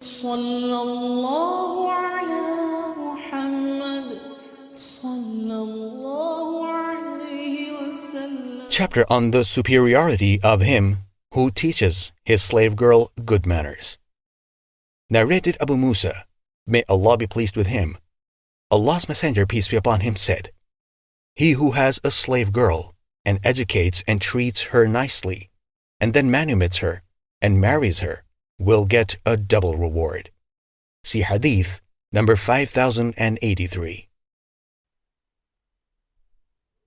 صلى الله على محمد صلى الله عليه وسلم Chapter on the superiority of him who teaches his slave girl good manners. Narrated Abu Musa, may Allah be pleased with him. Allah's Messenger, peace be upon him, said, He who has a slave girl and educates and treats her nicely, and then manumits her and marries her, will get a double reward. See Hadith number 5083.